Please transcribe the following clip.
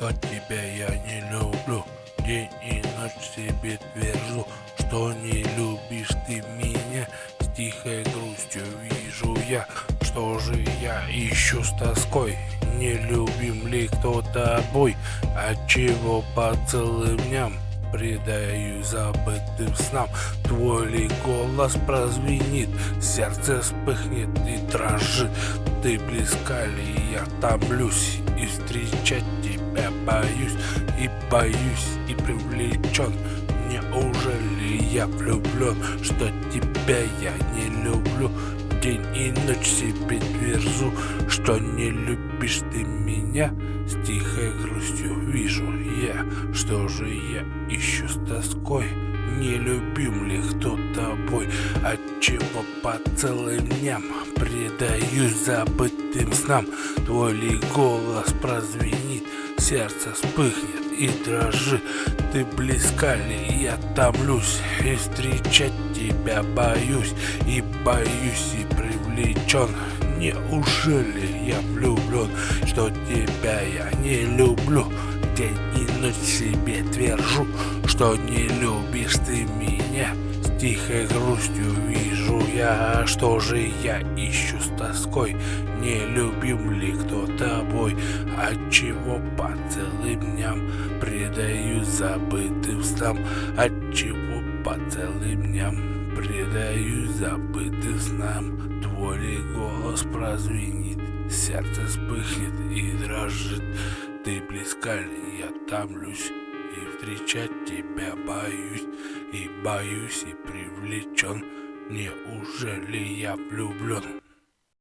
что тебя я не люблю День и ночь себе твержу, что не любишь ты меня. С тихой грустью вижу я, что же я ищу с тоской? Не любим ли кто тобой, отчего по целым дням Предаю забытым снам? Твой ли голос прозвенит Сердце вспыхнет и дрожит? Ты близка ли я томлюсь И встречать тебя боюсь И боюсь и привлечен Неужели я влюблен Что тебя я не люблю? День и ночь себе тверзу Что не любишь ты меня? С тихой грустью вижу я Что же я ищу с тоской? Не любим ли кто Отчего по целым дням Предаюсь забытым снам? Твой ли голос прозвенит Сердце вспыхнет и дрожит? Ты близка ли? Я томлюсь И встречать тебя боюсь И боюсь и привлечен. Неужели я влюблен? Что тебя я не люблю? День и ночь себе твержу Что не любишь ты меня тихой грустью вижу я Что же я ищу с тоской. Не любим ли кто тобой? Отчего по целым дням Предаю забытым снам? Отчего по целым дням Предаю забытым снам? Твой голос прозвенит Сердце вспыхнет и дрожит. Ты близка ли? Я томлюсь И встречать тебя боюсь И боюсь и привлечен. Неужели я влюблен